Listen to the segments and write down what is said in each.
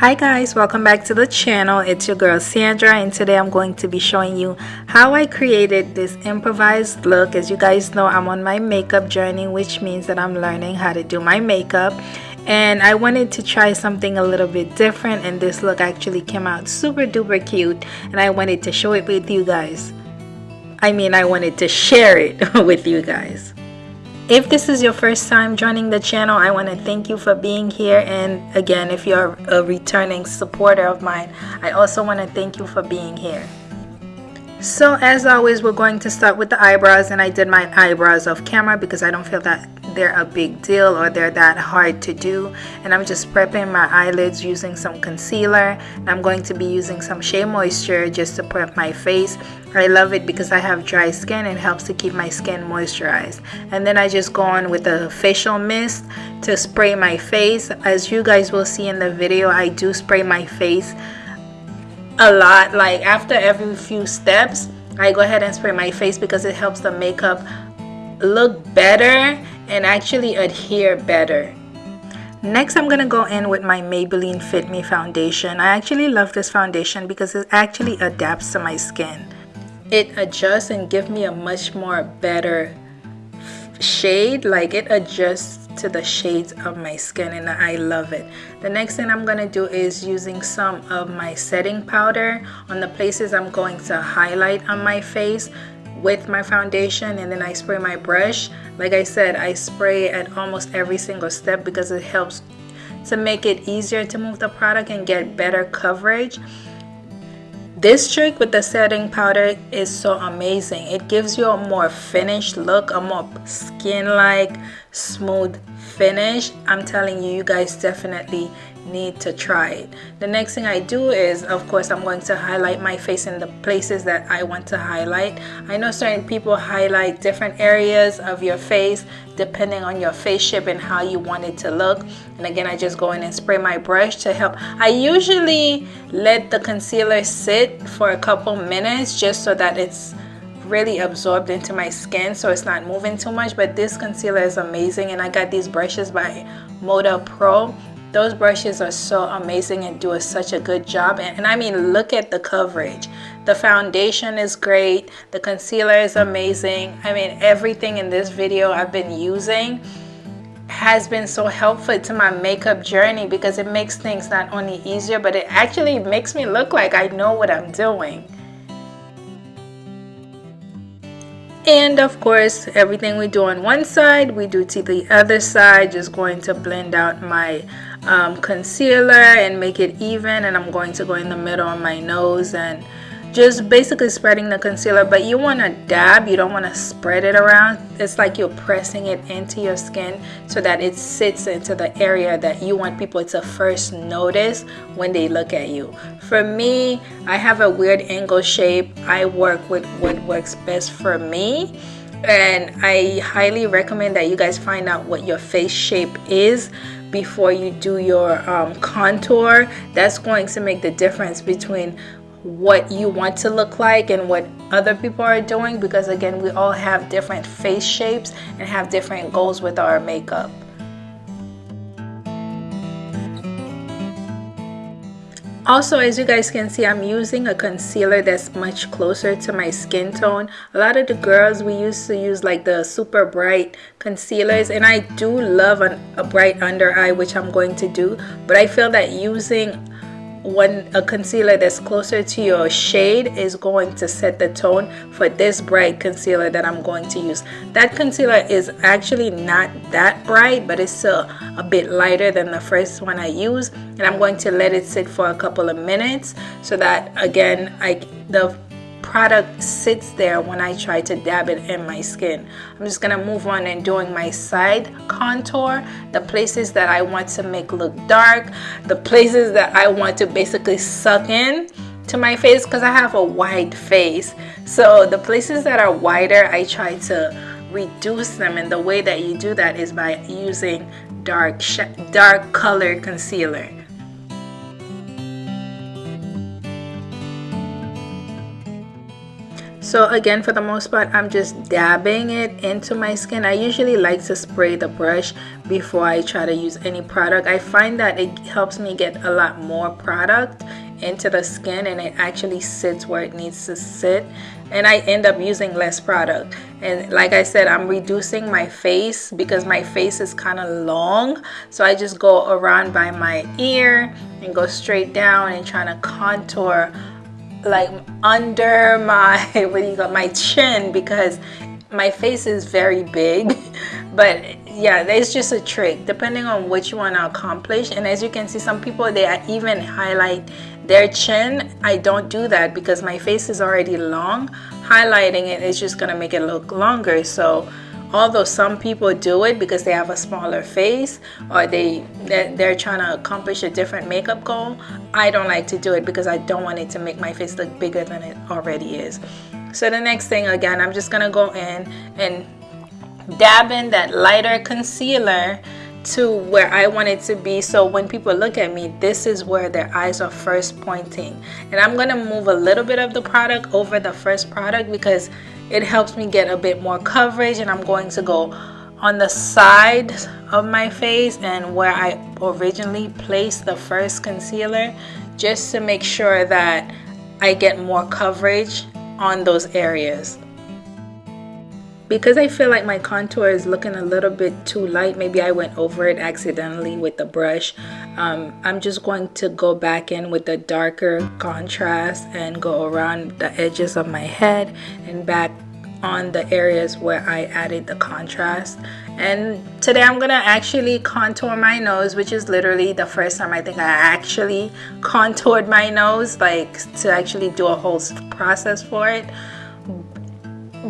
Hi guys, welcome back to the channel. It's your girl Sandra and today I'm going to be showing you how I created this improvised look. As you guys know, I'm on my makeup journey, which means that I'm learning how to do my makeup. And I wanted to try something a little bit different and this look actually came out super duper cute and I wanted to show it with you guys. I mean, I wanted to share it with you guys. If this is your first time joining the channel, I want to thank you for being here. And again, if you're a returning supporter of mine, I also want to thank you for being here. So as always, we're going to start with the eyebrows and I did my eyebrows off camera because I don't feel that they're a big deal or they're that hard to do. And I'm just prepping my eyelids using some concealer. I'm going to be using some Shea Moisture just to prep my face. I love it because I have dry skin. It helps to keep my skin moisturized. And then I just go on with a facial mist to spray my face. As you guys will see in the video, I do spray my face a lot like after every few steps I go ahead and spray my face because it helps the makeup look better and actually adhere better next I'm gonna go in with my Maybelline Fit Me foundation I actually love this foundation because it actually adapts to my skin it adjusts and give me a much more better shade like it adjusts to the shades of my skin and I love it. The next thing I'm to do is using some of my setting powder on the places I'm going to highlight on my face with my foundation and then I spray my brush. Like I said, I spray at almost every single step because it helps to make it easier to move the product and get better coverage. This trick with the setting powder is so amazing. It gives you a more finished look, a more skin-like, smooth finish. I'm telling you, you guys definitely need to try it. The next thing I do is, of course, I'm going to highlight my face in the places that I want to highlight. I know certain people highlight different areas of your face depending on your face shape and how you want it to look. And again, I just go in and spray my brush to help. I usually let the concealer sit for a couple minutes just so that it's really absorbed into my skin so it's not moving too much but this concealer is amazing and I got these brushes by Moda Pro those brushes are so amazing and do a, such a good job. And, and I mean, look at the coverage. The foundation is great. The concealer is amazing. I mean, everything in this video I've been using has been so helpful to my makeup journey because it makes things not only easier, but it actually makes me look like I know what I'm doing. and of course everything we do on one side we do to the other side just going to blend out my um, concealer and make it even and I'm going to go in the middle on my nose and just basically spreading the concealer but you want to dab you don't want to spread it around. It's like you're pressing it into your skin so that it sits into the area that you want people to first notice when they look at you. For me I have a weird angle shape. I work with what works best for me. And I highly recommend that you guys find out what your face shape is before you do your um, contour. That's going to make the difference between what you want to look like and what other people are doing because again we all have different face shapes and have different goals with our makeup Also, as you guys can see, I'm using a concealer that's much closer to my skin tone. A lot of the girls, we used to use like the super bright concealers and I do love an, a bright under eye, which I'm going to do. But I feel that using one a concealer that's closer to your shade is going to set the tone for this bright concealer that I'm going to use. That concealer is actually not that bright but it's still a bit lighter than the first one I used and I'm going to let it sit for a couple of minutes so that again I the product sits there when I try to dab it in my skin. I'm just gonna move on and doing my side contour, the places that I want to make look dark, the places that I want to basically suck in to my face because I have a wide face. So the places that are wider, I try to reduce them and the way that you do that is by using dark dark colored concealer. So again for the most part I'm just dabbing it into my skin. I usually like to spray the brush before I try to use any product. I find that it helps me get a lot more product into the skin and it actually sits where it needs to sit and I end up using less product. And like I said I'm reducing my face because my face is kind of long so I just go around by my ear and go straight down and trying to contour like under my what do you got my chin because my face is very big. But yeah it's just a trick depending on what you want to accomplish. And as you can see some people they even highlight their chin. I don't do that because my face is already long. Highlighting it is just gonna make it look longer. So although some people do it because they have a smaller face or they they're trying to accomplish a different makeup goal I don't like to do it because I don't want it to make my face look bigger than it already is. So the next thing again I'm just gonna go in and dab in that lighter concealer to where I want it to be. So when people look at me this is where their eyes are first pointing. And I'm gonna move a little bit of the product over the first product because it helps me get a bit more coverage and I'm going to go on the side of my face and where I originally placed the first concealer just to make sure that I get more coverage on those areas because I feel like my contour is looking a little bit too light maybe I went over it accidentally with the brush. Um, I'm just going to go back in with the darker contrast and go around the edges of my head and back on the areas where I added the contrast. And today I'm gonna actually contour my nose which is literally the first time I think I actually contoured my nose like to actually do a whole process for it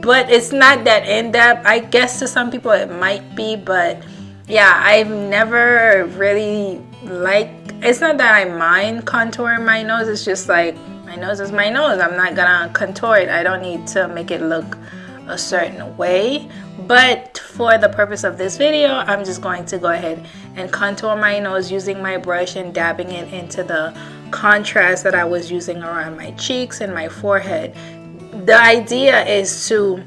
but it's not that in-depth. I guess to some people it might be but yeah i've never really like it's not that i mind contouring my nose it's just like my nose is my nose. I'm not gonna contour it. I don't need to make it look a certain way. But for the purpose of this video i'm just going to go ahead and contour my nose using my brush and dabbing it into the contrast that i was using around my cheeks and my forehead the idea is to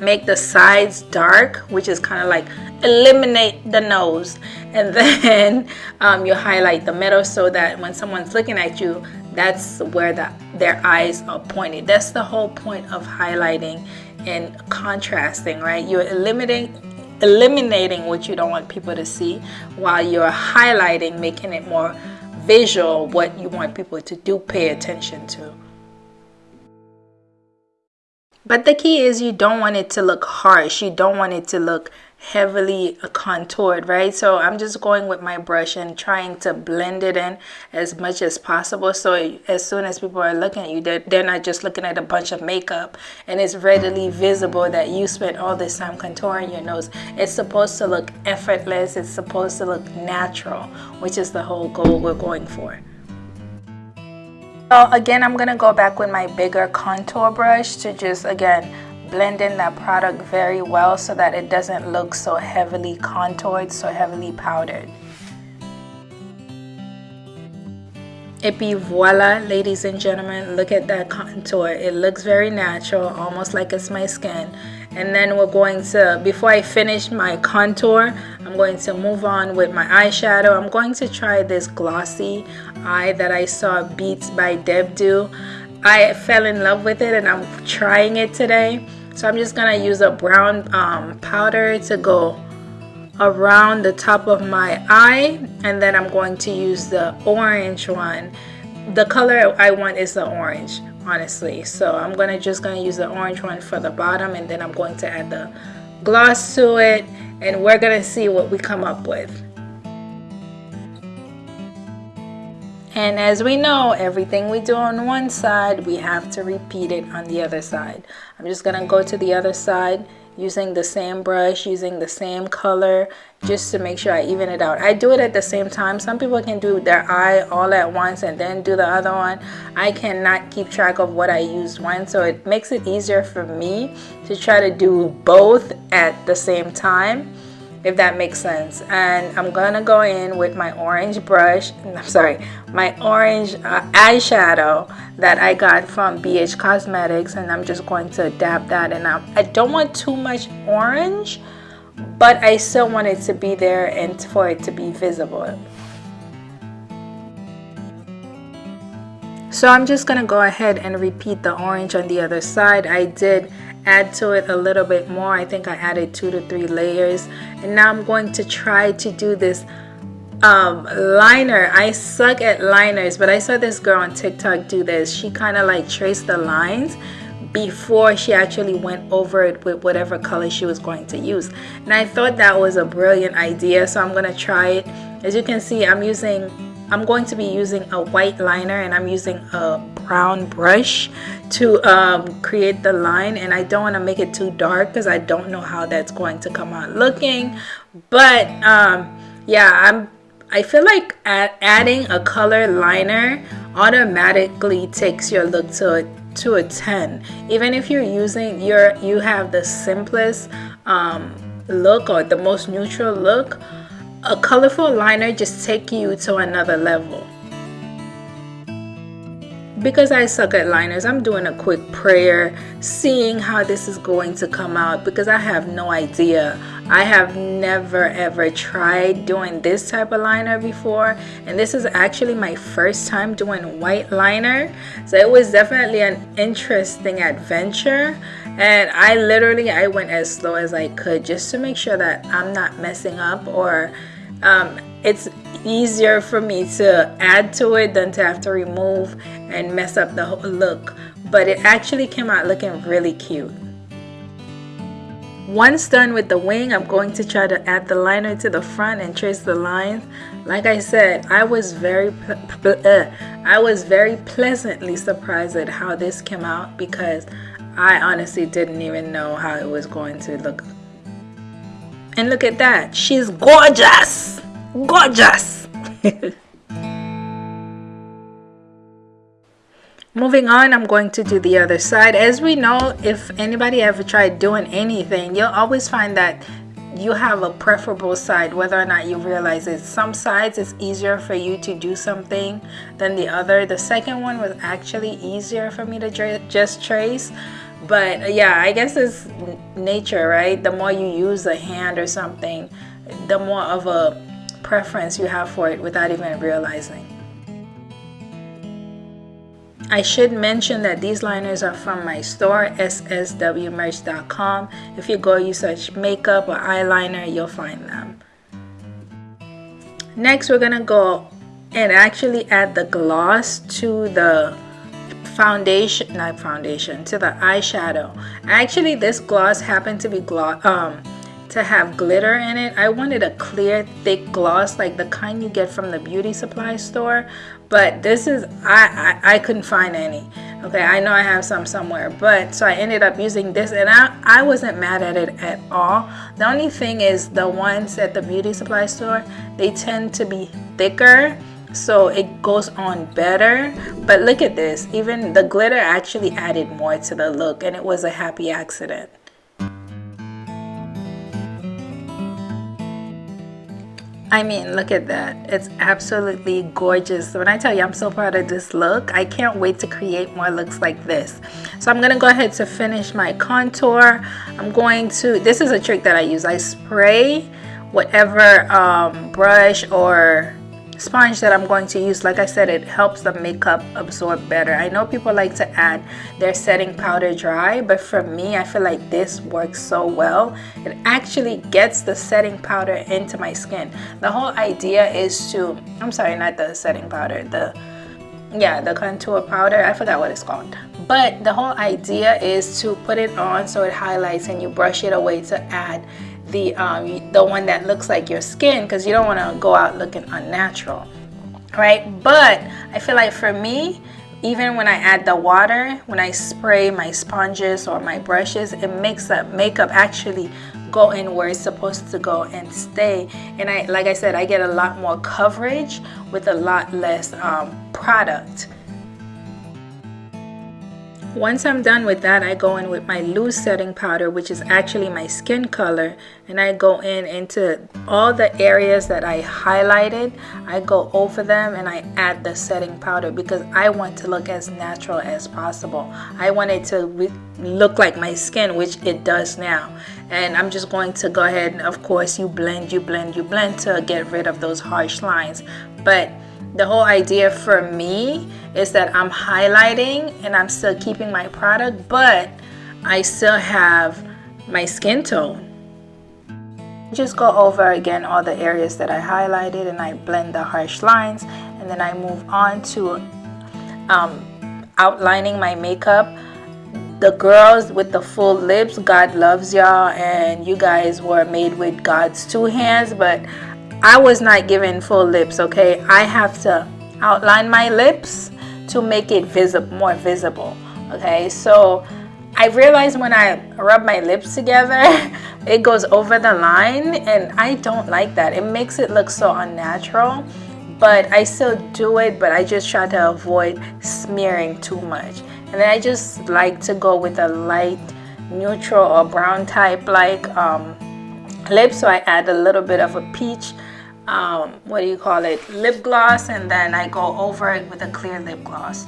make the sides dark which is kind of like eliminate the nose. And then um, you highlight the middle so that when someone's looking at you that's where the, their eyes are pointed. That's the whole point of highlighting and contrasting right? You're eliminating eliminating what you don't want people to see while you're highlighting making it more visual what you want people to do pay attention to but the key is you don't want it to look harsh. You don't want it to look heavily contoured, right? So I'm just going with my brush and trying to blend it in as much as possible. So as soon as people are looking at you, they're, they're not just looking at a bunch of makeup and it's readily visible that you spent all this time contouring your nose. It's supposed to look effortless. It's supposed to look natural, which is the whole goal we're going for. So again, I'm going to go back with my bigger contour brush to just, again, blend in that product very well so that it doesn't look so heavily contoured, so heavily powdered. Et puis voila, ladies and gentlemen, look at that contour. It looks very natural, almost like it's my skin. And then we're going to, before I finish my contour, I'm going to move on with my eyeshadow. I'm going to try this glossy eye that I saw Beats by Deb do. I fell in love with it and I'm trying it today. So I'm just to use a brown um, powder to go around the top of my eye. And then I'm going to use the orange one. The color I want is the orange honestly. So I'm gonna just gonna use the orange one for the bottom and then I'm going to add the gloss to it. And we're gonna see what we come up with and as we know everything we do on one side we have to repeat it on the other side. I'm just gonna go to the other side using the same brush using the same color just to make sure I even it out. I do it at the same time. Some people can do their eye all at once and then do the other one. I cannot keep track of what I used when so it makes it easier for me to try to do both at the same time if that makes sense. And I'm gonna go in with my orange brush I'm sorry my orange uh, eyeshadow that I got from BH Cosmetics and I'm just going to dab that and I, I don't want too much orange but I still want it to be there and for it to be visible. So I'm just gonna go ahead and repeat the orange on the other side. I did add to it a little bit more. I think I added two to three layers. And now I'm going to try to do this um, liner. I suck at liners but I saw this girl on TikTok do this. She kind of like traced the lines before she actually went over it with whatever color she was going to use. And I thought that was a brilliant idea so I'm gonna try it. As you can see I'm using I'm going to be using a white liner and I'm using a brown brush to um, create the line. And I don't want to make it too dark because I don't know how that's going to come out looking. But um, yeah I'm I feel like add, adding a color liner automatically takes your look to a to a 10 even if you're using your you have the simplest um, look or the most neutral look a colorful liner just take you to another level. Because I suck at liners, I'm doing a quick prayer, seeing how this is going to come out because I have no idea. I have never ever tried doing this type of liner before and this is actually my first time doing white liner. So it was definitely an interesting adventure and I literally I went as slow as I could just to make sure that I'm not messing up or um, it's easier for me to add to it than to have to remove and mess up the whole look but it actually came out looking really cute. Once done with the wing I'm going to try to add the liner to the front and trace the lines. Like I said I was very uh, I was very pleasantly surprised at how this came out because I honestly didn't even know how it was going to look and look at that. She's gorgeous. Gorgeous. Moving on, I'm going to do the other side. As we know, if anybody ever tried doing anything, you'll always find that you have a preferable side whether or not you realize it some sides it's easier for you to do something than the other the second one was actually easier for me to just trace but uh, yeah i guess it's nature right? The more you use a hand or something the more of a preference you have for it without even realizing. I should mention that these liners are from my store sswmerch.com if you go you search makeup or eyeliner you'll find them. Next we're gonna go and actually add the gloss to the foundation not foundation to the eyeshadow. Actually this gloss happened to be gloss um to have glitter in it. I wanted a clear thick gloss like the kind you get from the beauty supply store but this is I, I, I couldn't find any. Okay I know I have some somewhere but so I ended up using this and I, I wasn't mad at it at all. The only thing is the ones at the beauty supply store they tend to be thicker so it goes on better but look at this even the glitter actually added more to the look and it was a happy accident I mean, look at that. It's absolutely gorgeous. When I tell you I'm so proud of this look, I can't wait to create more looks like this. So I'm going to go ahead to finish my contour. I'm going to, this is a trick that I use. I spray whatever um, brush or sponge that I'm going to use like I said it helps the makeup absorb better. I know people like to add their setting powder dry but for me I feel like this works so well. It actually gets the setting powder into my skin. The whole idea is to I'm sorry not the setting powder the yeah the contour powder I forgot what it's called. But the whole idea is to put it on so it highlights and you brush it away to add the um, the one that looks like your skin because you don't want to go out looking unnatural right? But I feel like for me even when I add the water when I spray my sponges or my brushes it makes the makeup actually go in where it's supposed to go and stay. And I like I said I get a lot more coverage with a lot less um, product Once I'm done with that, I go in with my loose setting powder, which is actually my skin color, and I go in into all the areas that I highlighted. I go over them and I add the setting powder because I want to look as natural as possible. I want it to look like my skin, which it does now. And I'm just going to go ahead and of course you blend, you blend, you blend to get rid of those harsh lines. But the whole idea for me is that I'm highlighting and I'm still keeping my product, but I still have my skin tone. Just go over again all the areas that I highlighted and I blend the harsh lines and then I move on to um, outlining my makeup. The girls with the full lips, God loves y'all and you guys were made with God's two hands, but I was not given full lips, okay? I have to outline my lips to make it visible, more visible, okay? So I realized when I rub my lips together, it goes over the line and I don't like that. It makes it look so unnatural, but I still do it, but I just try to avoid smearing too much. And then I just like to go with a light neutral or brown type like um, lip so I add a little bit of a peach um, what do you call it, lip gloss and then I go over it with a clear lip gloss.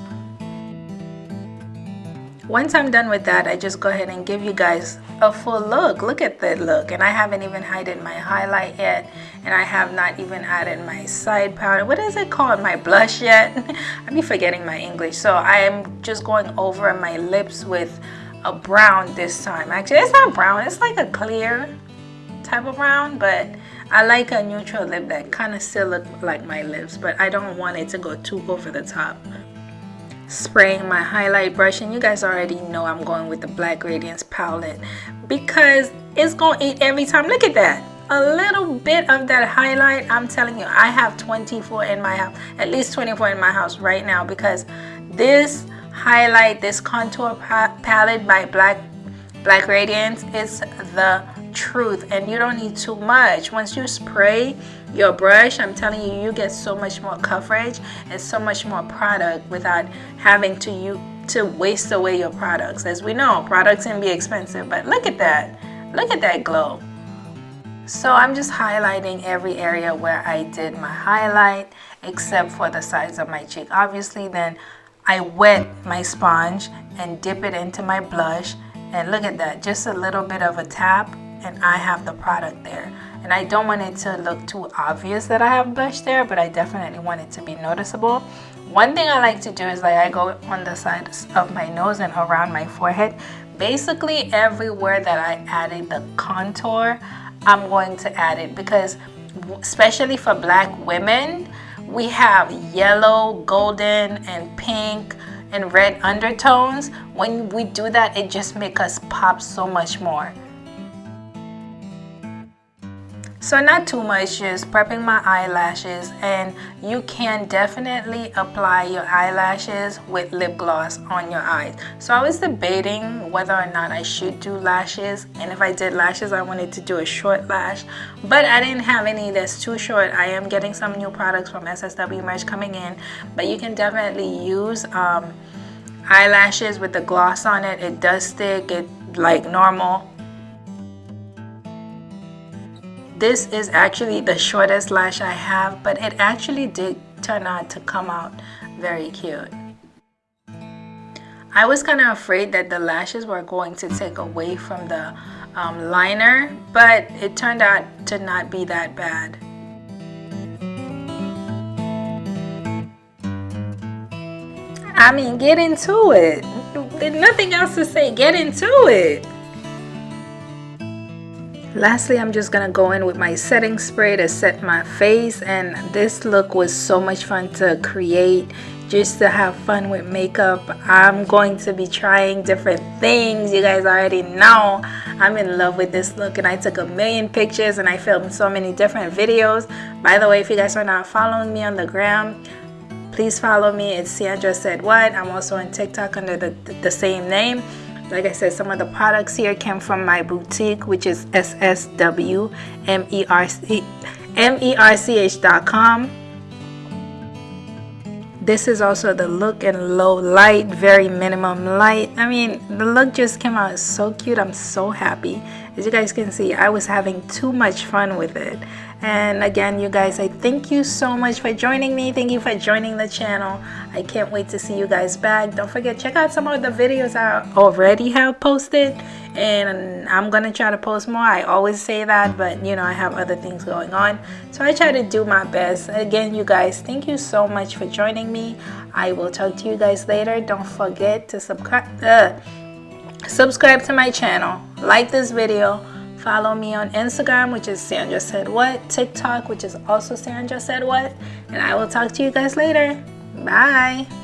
Once I'm done with that, I just go ahead and give you guys a full look. Look at that look. And I haven't even hidden my highlight yet. And I have not even added my side powder. What is it called? My blush yet? I be forgetting my English. So I am just going over my lips with a brown this time. Actually, it's not brown. It's like a clear type of brown. But I like a neutral lip that kind of still look like my lips, but I don't want it to go too over the top. Spraying my highlight brush, and you guys already know I'm going with the Black Radiance palette because it's going to eat every time. Look at that. A little bit of that highlight, I'm telling you, I have 24 in my house, at least 24 in my house right now because this highlight, this contour palette by Black Black Radiance is the truth and you don't need too much. Once you spray your brush i'm telling you you get so much more coverage and so much more product without having to you to waste away your products. As we know products can be expensive but look at that. Look at that glow. So I'm just highlighting every area where I did my highlight except for the sides of my cheek. Obviously then I wet my sponge and dip it into my blush. And look at that just a little bit of a tap and I have the product there. And I don't want it to look too obvious that I have blush there, but I definitely want it to be noticeable. One thing I like to do is like I go on the sides of my nose and around my forehead. Basically everywhere that I added the contour, I'm going to add it because especially for black women, we have yellow, golden, and pink and red undertones. When we do that, it just makes us pop so much more. So not too much, just prepping my eyelashes and you can definitely apply your eyelashes with lip gloss on your eyes. So I was debating whether or not I should do lashes and if I did lashes I wanted to do a short lash but I didn't have any that's too short. I am getting some new products from SSW Merch coming in but you can definitely use um, eyelashes with the gloss on it. It does stick it like normal this is actually the shortest lash I have but it actually did turn out to come out very cute. I was kind of afraid that the lashes were going to take away from the um, liner but it turned out to not be that bad. I mean get into it. There's nothing else to say. Get into it Lastly, I'm just to go in with my setting spray to set my face and this look was so much fun to create just to have fun with makeup. I'm going to be trying different things. You guys already know I'm in love with this look and I took a million pictures and I filmed so many different videos. By the way, if you guys are not following me on the gram, please follow me. It's Sandra Said What. I'm also on TikTok under the, the same name. Like I said, some of the products here came from my boutique, which is sswmerch.com. this is also the look in low light very minimum light. I mean the look just came out so cute. I'm so happy. As you guys can see i was having too much fun with it and again you guys i thank you so much for joining me. Thank you for joining the channel. I can't wait to see you guys back. Don't forget check out some of the videos i already have posted. And i'm gonna try to post more. I always say that but you know i have other things going on. So i try to do my best. Again you guys thank you so much for joining me. I will talk to you guys later. Don't forget to subscribe uh, subscribe to my channel. Like this video follow me on instagram which is sandra said what tiktok which is also sandra said what and i will talk to you guys later. Bye